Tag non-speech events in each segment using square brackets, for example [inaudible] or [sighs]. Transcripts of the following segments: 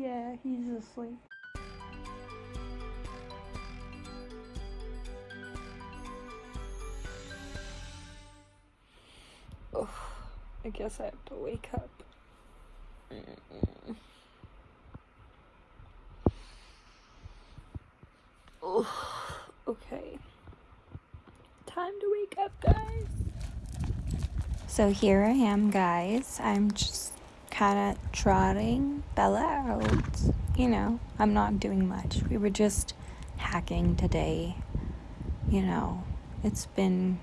Yeah, he's asleep. Oh, I guess I have to wake up. Oh, okay. Time to wake up, guys. So here I am, guys. I'm just kind of trotting Bella out. You know, I'm not doing much. We were just hacking today. You know, it's been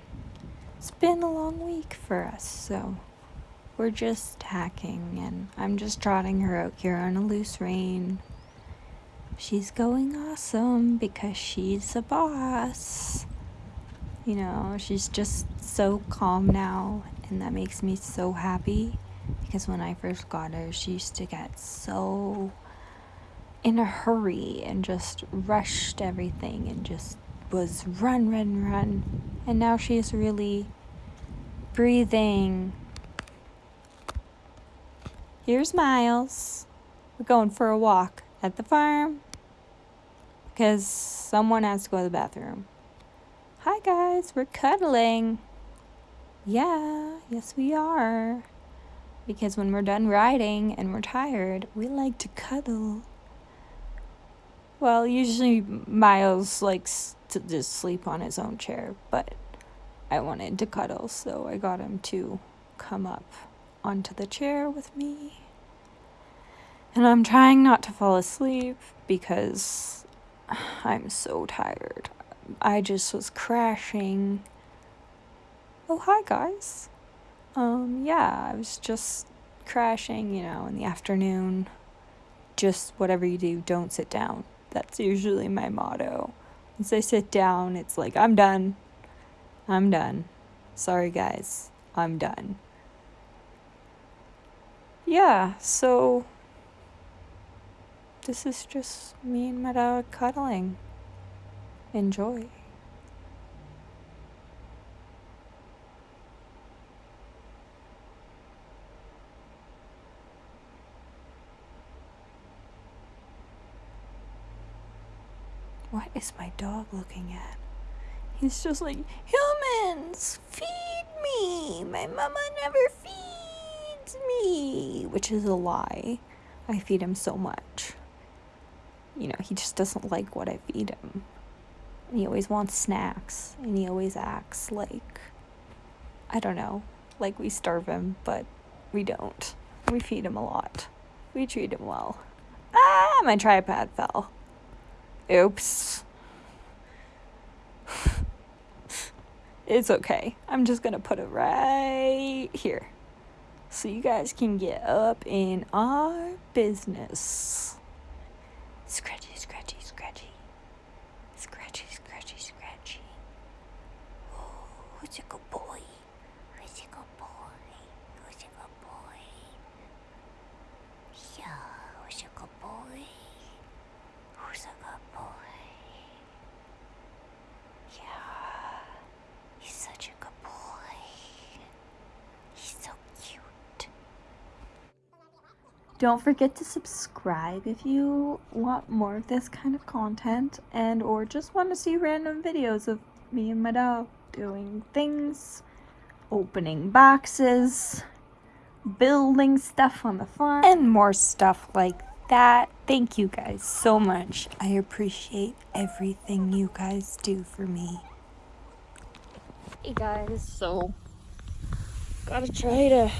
it's been a long week for us, so we're just hacking and I'm just trotting her out here on a loose rein. She's going awesome because she's a boss. You know, she's just so calm now and that makes me so happy because when I first got her, she used to get so in a hurry and just rushed everything and just was run, run, run. And now she's really breathing. Here's Miles. We're going for a walk at the farm because someone has to go to the bathroom. Hi guys, we're cuddling. Yeah, yes we are. Because when we're done riding and we're tired, we like to cuddle. Well, usually Miles likes to just sleep on his own chair, but I wanted to cuddle, so I got him to come up onto the chair with me. And I'm trying not to fall asleep because I'm so tired. I just was crashing. Oh, hi guys. Um, yeah, I was just crashing, you know, in the afternoon. Just whatever you do, don't sit down. That's usually my motto. Once I sit down, it's like, I'm done. I'm done. Sorry, guys. I'm done. Yeah, so this is just me and my dog cuddling. Enjoy. What is my dog looking at? He's just like, humans, feed me. My mama never feeds me, which is a lie. I feed him so much. You know, he just doesn't like what I feed him. And he always wants snacks, and he always acts like, I don't know, like we starve him, but we don't. We feed him a lot. We treat him well. Ah, my tripod fell. Oops. it's okay. I'm just gonna put it right here. So you guys can get up in our business. Scratchy, scratchy, scratchy. Scratchy, scratchy, scratchy. Oh, who's a good boy? Who's a good boy? Who's a good boy? Yeah, who's a good boy? Who's a good boy? Yeah, he's such a good boy. He's so cute. Don't forget to subscribe if you want more of this kind of content and or just want to see random videos of me and my dog doing things, opening boxes, building stuff on the farm, and more stuff like that. Thank you guys so much. I appreciate everything you guys do for me. Hey guys, so gotta try to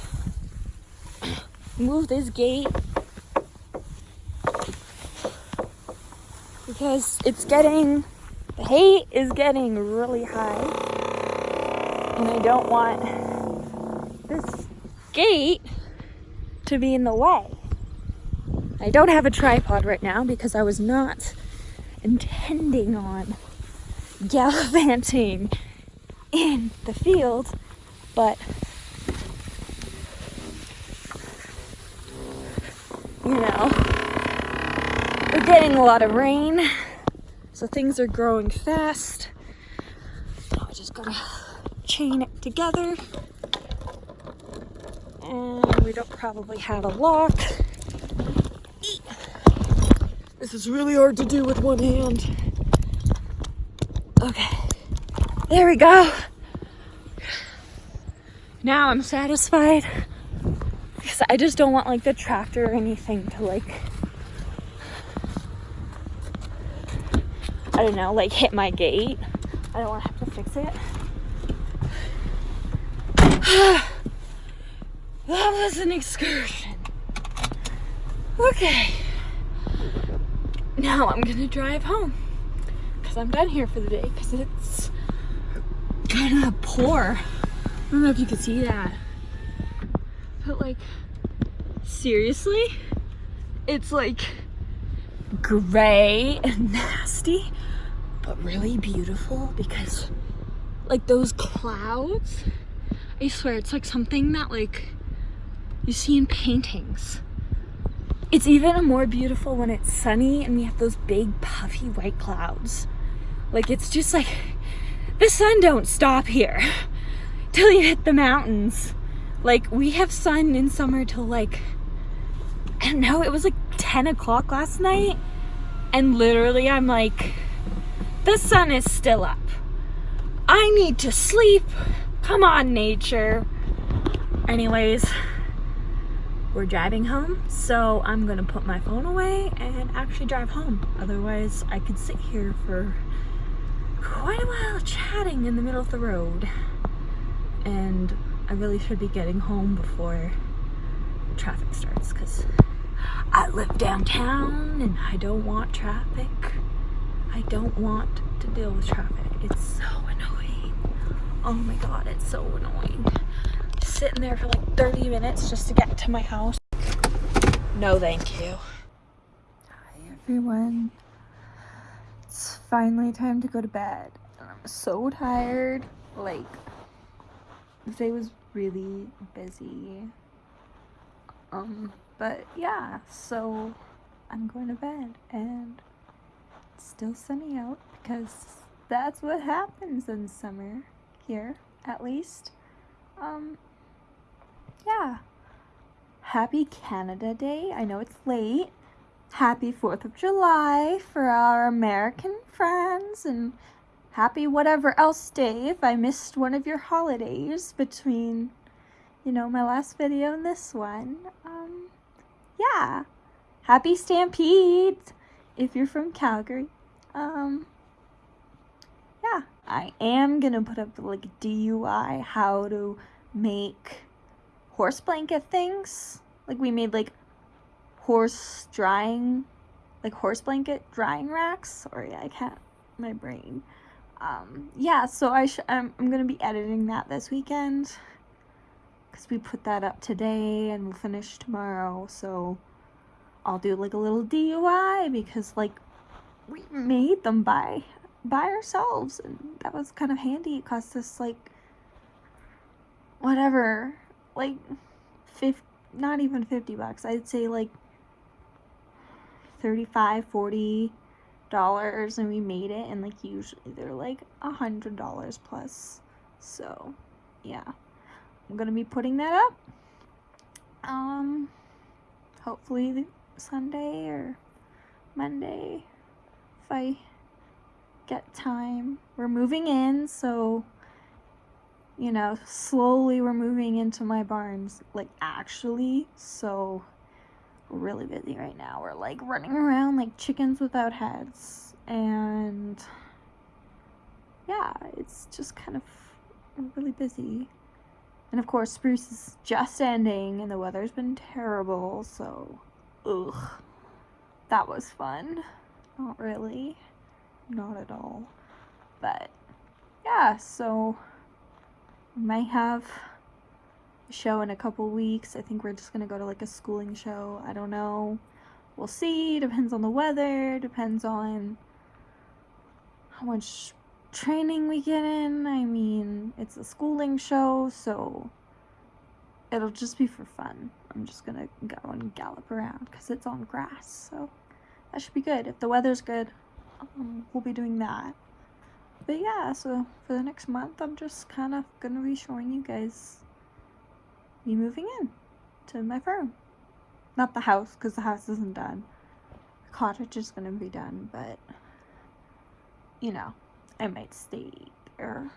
move this gate because it's getting the hay is getting really high and I don't want this gate to be in the way. I don't have a tripod right now because I was not intending on gallivanting in the field, but you know, we're getting a lot of rain, so things are growing fast. I just gotta chain it together. And we don't probably have a lock. This is really hard to do with one hand. Okay. There we go. Now I'm satisfied. Because I just don't want like the tractor or anything to like I don't know, like hit my gate. I don't want to have to fix it. [sighs] that was an excursion. Okay. Now I'm gonna drive home. Because I'm done here for the day. Because it's kind of poor. I don't know if you can see that. But like, seriously? It's like gray and [laughs] nasty, but really beautiful because like those clouds, I swear it's like something that like you see in paintings. It's even more beautiful when it's sunny and we have those big puffy white clouds. Like it's just like, the sun don't stop here [laughs] till you hit the mountains. Like we have sun in summer till like, I don't know, it was like 10 o'clock last night and literally I'm like, the sun is still up. I need to sleep. Come on, nature. Anyways, we're driving home, so I'm gonna put my phone away and actually drive home. Otherwise, I could sit here for quite a while chatting in the middle of the road. And I really should be getting home before traffic starts because I live downtown and I don't want traffic. I don't want to deal with traffic. It's so annoying. Oh my god, it's so annoying sitting there for like 30 minutes just to get to my house. No, thank you. Hi, everyone. It's finally time to go to bed. I'm so tired. Like, the day was really busy. Um, but yeah, so I'm going to bed and it's still sunny out because that's what happens in summer here, at least. Um, yeah. Happy Canada Day. I know it's late. Happy 4th of July for our American friends and happy whatever else day if I missed one of your holidays between, you know, my last video and this one. Um, yeah. Happy Stampede if you're from Calgary. Um, yeah, I am gonna put up like DIY how to make horse blanket things. Like we made like horse drying, like horse blanket drying racks. Sorry, I can't, my brain. Um, yeah, so I I'm, I'm gonna be editing that this weekend because we put that up today and we'll finish tomorrow. So I'll do like a little DIY because like we made them by by ourselves and that was kind of handy. It cost us like whatever like 50 not even 50 bucks. I'd say like 35 40 dollars and we made it and like usually they're like a hundred dollars plus. So yeah. I'm gonna be putting that up. Um hopefully sunday or monday if i get time. We're moving in so you know, slowly we're moving into my barns, like actually, so we're really busy right now. We're like running around like chickens without heads, and yeah, it's just kind of really busy. And of course, spruce is just ending, and the weather's been terrible, so ugh, that was fun. Not really, not at all, but yeah, so might have a show in a couple weeks. I think we're just gonna go to like a schooling show. I don't know. We'll see. Depends on the weather. Depends on how much training we get in. I mean, it's a schooling show, so it'll just be for fun. I'm just gonna go and gallop around because it's on grass, so that should be good. If the weather's good, um, we'll be doing that but yeah, so for the next month, I'm just kind of gonna be showing you guys me moving in to my farm. Not the house, because the house isn't done. The cottage is gonna be done, but you know, I might stay there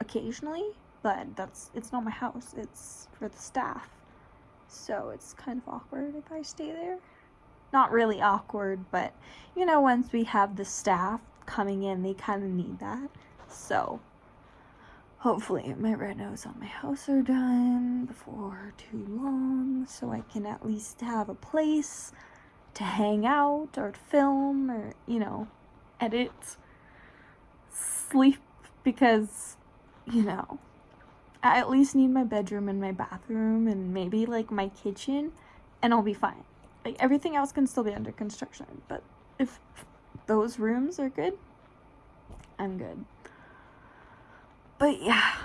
occasionally, but that's it's not my house, it's for the staff. So it's kind of awkward if I stay there. Not really awkward, but you know, once we have the staff coming in, they kind of need that. So hopefully my renos on my house are done before too long so I can at least have a place to hang out or film or, you know, edit, sleep because, you know, I at least need my bedroom and my bathroom and maybe like my kitchen and I'll be fine. Like everything else can still be under construction, but if those rooms are good, I'm good. But yeah,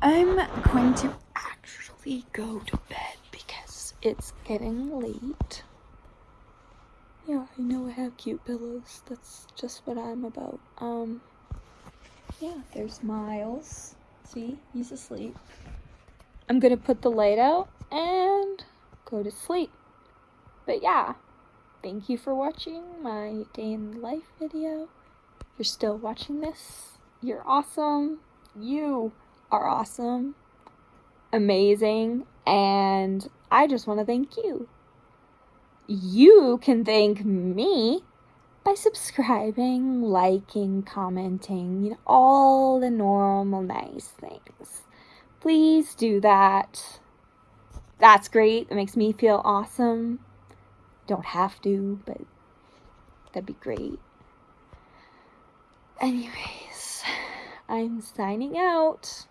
I'm going to actually go to bed because it's getting late. Yeah, I know I have cute pillows. That's just what I'm about. Um, yeah, there's Miles. See, he's asleep. I'm gonna put the light out and go to sleep. But yeah, thank you for watching my day in life video. If you're still watching this, you're awesome. You are awesome, amazing, and I just want to thank you. You can thank me by subscribing, liking, commenting, you know, all the normal nice things. Please do that. That's great. It makes me feel awesome. Don't have to, but that'd be great. Anyways, I'm signing out.